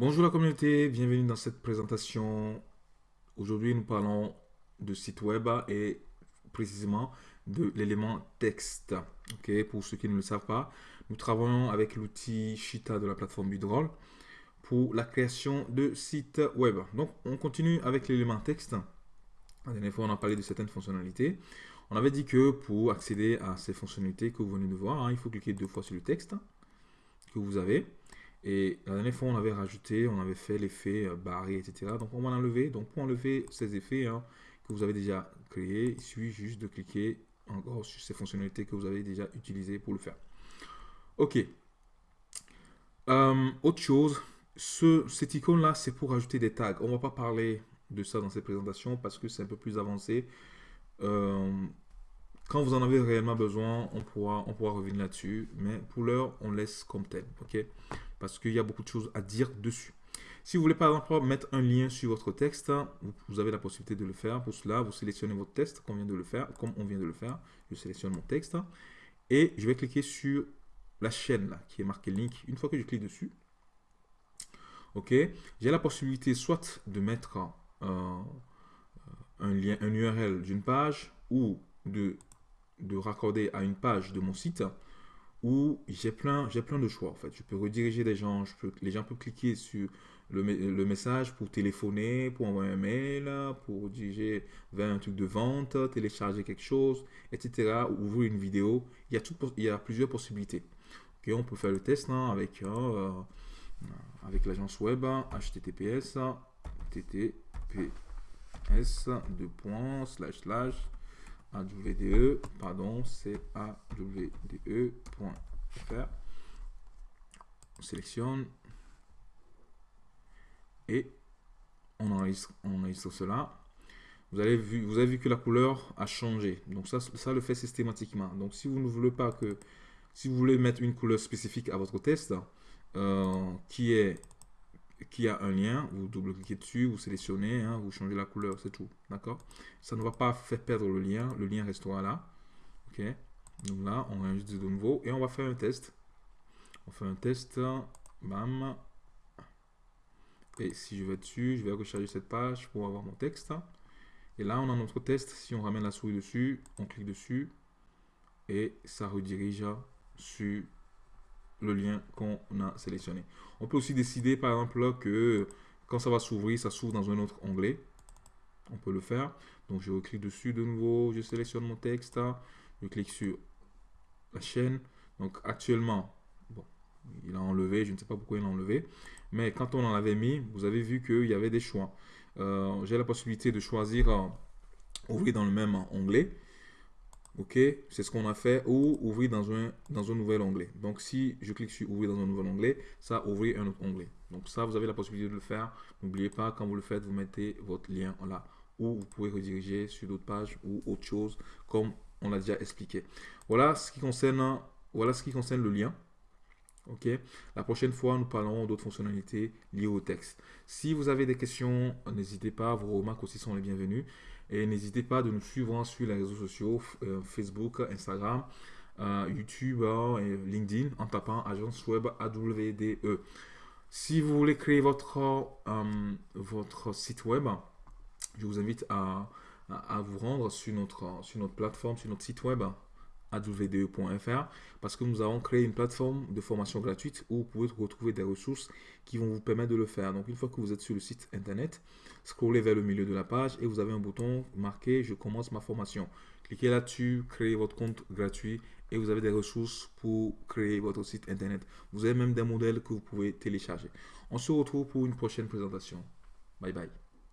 Bonjour la communauté, bienvenue dans cette présentation. Aujourd'hui, nous parlons de site web et précisément de l'élément texte. Pour ceux qui ne le savent pas, nous travaillons avec l'outil Shita de la plateforme Bidroll pour la création de sites web. Donc, on continue avec l'élément texte. La dernière fois, on a parlé de certaines fonctionnalités. On avait dit que pour accéder à ces fonctionnalités que vous venez de voir, hein, il faut cliquer deux fois sur le texte que vous avez. Et la dernière fois, on avait rajouté, on avait fait l'effet euh, barré, etc. Donc, on va l'enlever. Donc, pour enlever ces effets hein, que vous avez déjà créés, il suffit juste de cliquer encore sur ces fonctionnalités que vous avez déjà utilisées pour le faire. OK. Euh, autre chose, ce, cette icône-là, c'est pour ajouter des tags. On ne va pas parler de ça dans cette présentation parce que c'est un peu plus avancé. Euh, quand vous en avez réellement besoin, on pourra, on pourra revenir là-dessus. Mais pour l'heure, on laisse comme tel. ok? Parce qu'il y a beaucoup de choses à dire dessus. Si vous voulez par exemple mettre un lien sur votre texte, vous, avez la possibilité de le faire. Pour cela, vous sélectionnez votre texte comme on vient de le faire. Comme on vient de le faire, je sélectionne mon texte. Et je vais cliquer sur la chaîne là, qui est marquée link. Une fois que je clique dessus, ok, j'ai la possibilité soit de mettre euh, un lien, un URL d'une page ou de, de raccorder à une page de mon site où j'ai plein, plein de choix en fait. Je peux rediriger les gens, je peux, les gens peuvent cliquer sur le, le, message pour téléphoner, pour envoyer un mail, pour diriger vers un truc de vente, télécharger quelque chose, etc. Ouvrir une vidéo. Il y a, tout, il y plusieurs possibilités. ok on peut faire le test hein, avec, euh, avec l'agence web https ttp s de points slash slash awde pardon c'est awde.fr on sélectionne. Et on enregistre, on enregistre cela. Vous avez vu vous avez vu que la couleur a changé. Donc ça ça le fait systématiquement. Donc si vous ne voulez pas que si vous voulez mettre une couleur spécifique à votre test euh, qui est qui a un lien, vous double-cliquez dessus, vous sélectionnez, hein, vous changez la couleur, c'est tout. D'accord? Ça ne va pas faire perdre le lien, le lien restera là. Ok? Donc là, on enregistre de nouveau et on va faire un test. On fait un test, bam. Et si je vais dessus, je vais recharger cette page pour avoir mon texte. Et là, on a notre test. Si on ramène la souris dessus, on clique dessus et ça redirige sur le lien qu'on a sélectionné. On peut aussi décider par exemple que quand ça va s'ouvrir, ça s'ouvre dans un autre onglet. On peut le faire. Donc je clique dessus de nouveau, je sélectionne mon texte, je clique sur la chaîne. Donc actuellement, il a enlevé, je ne sais pas pourquoi il a enlevé. Mais quand on en avait mis, vous avez vu qu'il y avait des choix. Euh, j'ai la possibilité de choisir euh, ouvrir dans le même onglet. OK, c'est ce qu'on a fait, ou ouvrir dans un, dans un nouvel onglet. Donc, si je clique sur ouvrir dans un nouvel onglet, ça ouvrir un autre onglet. Donc, ça, vous avez la possibilité de le faire. N'oubliez pas, quand vous le faites, vous mettez votre lien là, ou vous pouvez rediriger sur d'autres pages ou autre chose, comme on l'a déjà expliqué. Voilà ce qui concerne, voilà ce qui concerne le lien. Ok? La prochaine fois, nous parlerons d'autres fonctionnalités liées au texte. Si vous avez des questions, n'hésitez pas. Vos remarques aussi sont les bienvenues. Et n'hésitez pas de nous suivre sur les réseaux sociaux, euh, Facebook, Instagram, euh, YouTube hein, et LinkedIn en tapant agence web AWDE. Si vous voulez créer votre, euh, votre site web, je vous invite à, à, vous rendre sur notre, sur notre plateforme, sur notre site web awde.fr parce que nous avons créé une plateforme de formation gratuite où vous pouvez retrouver des ressources qui vont vous permettre de le faire. Donc une fois que vous êtes sur le site internet, scrollez vers le milieu de la page et vous avez un bouton marqué je commence ma formation. Cliquez là-dessus, créez votre compte gratuit et vous avez des ressources pour créer votre site internet. Vous avez même des modèles que vous pouvez télécharger. On se retrouve pour une prochaine présentation. Bye bye.